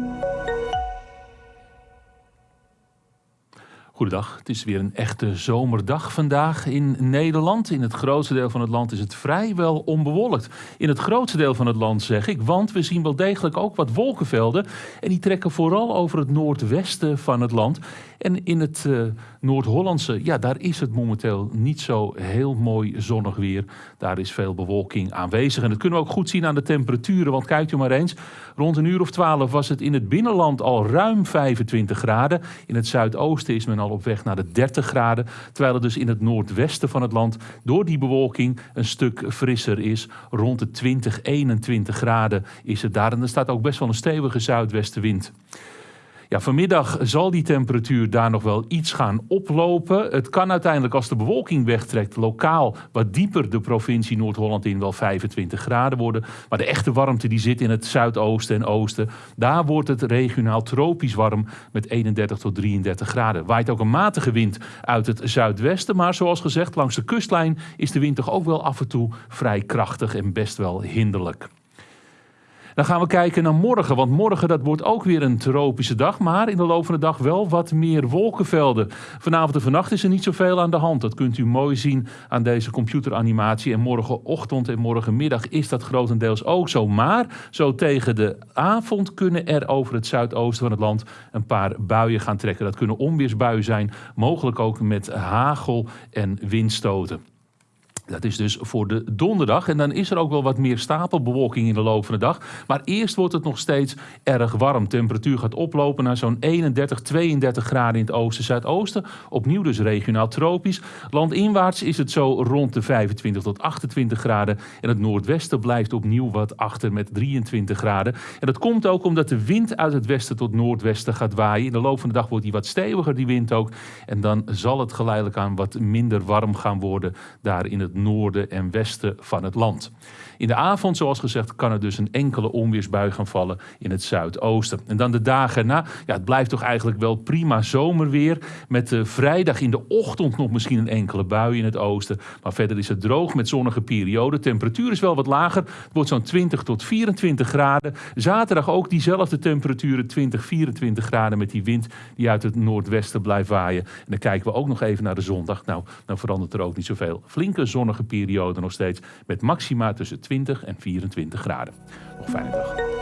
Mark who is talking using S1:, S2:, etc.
S1: Thank you. Goedendag, het is weer een echte zomerdag vandaag in Nederland. In het grootste deel van het land is het vrijwel onbewolkt. In het grootste deel van het land zeg ik, want we zien wel degelijk ook wat wolkenvelden. En die trekken vooral over het noordwesten van het land. En in het uh, Noord-Hollandse, ja, daar is het momenteel niet zo heel mooi zonnig weer. Daar is veel bewolking aanwezig. En dat kunnen we ook goed zien aan de temperaturen. Want kijkt u maar eens, rond een uur of twaalf was het in het binnenland al ruim 25 graden. In het zuidoosten is men al op weg naar de 30 graden. Terwijl het dus in het noordwesten van het land door die bewolking een stuk frisser is. Rond de 20, 21 graden is het daar. En er staat ook best wel een stevige zuidwestenwind. Ja, vanmiddag zal die temperatuur daar nog wel iets gaan oplopen. Het kan uiteindelijk als de bewolking wegtrekt lokaal wat dieper de provincie Noord-Holland in wel 25 graden worden. Maar de echte warmte die zit in het zuidoosten en oosten. Daar wordt het regionaal tropisch warm met 31 tot 33 graden. Waait ook een matige wind uit het zuidwesten. Maar zoals gezegd, langs de kustlijn is de wind toch ook wel af en toe vrij krachtig en best wel hinderlijk. Dan gaan we kijken naar morgen, want morgen dat wordt ook weer een tropische dag, maar in de loop van de dag wel wat meer wolkenvelden. Vanavond en vannacht is er niet zoveel aan de hand. Dat kunt u mooi zien aan deze computeranimatie. En morgenochtend en morgenmiddag is dat grotendeels ook zo. Maar zo tegen de avond kunnen er over het zuidoosten van het land een paar buien gaan trekken. Dat kunnen onweersbuien zijn, mogelijk ook met hagel en windstoten. Dat is dus voor de donderdag. En dan is er ook wel wat meer stapelbewolking in de loop van de dag. Maar eerst wordt het nog steeds erg warm. Temperatuur gaat oplopen naar zo'n 31, 32 graden in het oosten, zuidoosten. Opnieuw dus regionaal tropisch. Landinwaarts is het zo rond de 25 tot 28 graden. En het noordwesten blijft opnieuw wat achter met 23 graden. En dat komt ook omdat de wind uit het westen tot noordwesten gaat waaien. In de loop van de dag wordt die wat steviger, die wind ook. En dan zal het geleidelijk aan wat minder warm gaan worden daar in het noorden en westen van het land. In de avond, zoals gezegd, kan er dus een enkele onweersbui gaan vallen in het zuidoosten. En dan de dagen na, ja, het blijft toch eigenlijk wel prima zomerweer. Met de vrijdag in de ochtend nog misschien een enkele bui in het oosten. Maar verder is het droog met zonnige perioden. Temperatuur is wel wat lager. Het wordt zo'n 20 tot 24 graden. Zaterdag ook diezelfde temperaturen, 20, 24 graden met die wind die uit het noordwesten blijft waaien. En dan kijken we ook nog even naar de zondag. Nou, dan verandert er ook niet zoveel. Flinke zonnige periode nog steeds met maxima tussen 20 en 24 graden. Nog fijne dag.